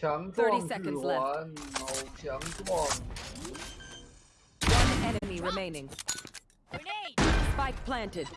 Thirty seconds left. One enemy remaining. Grenade! Spike planted.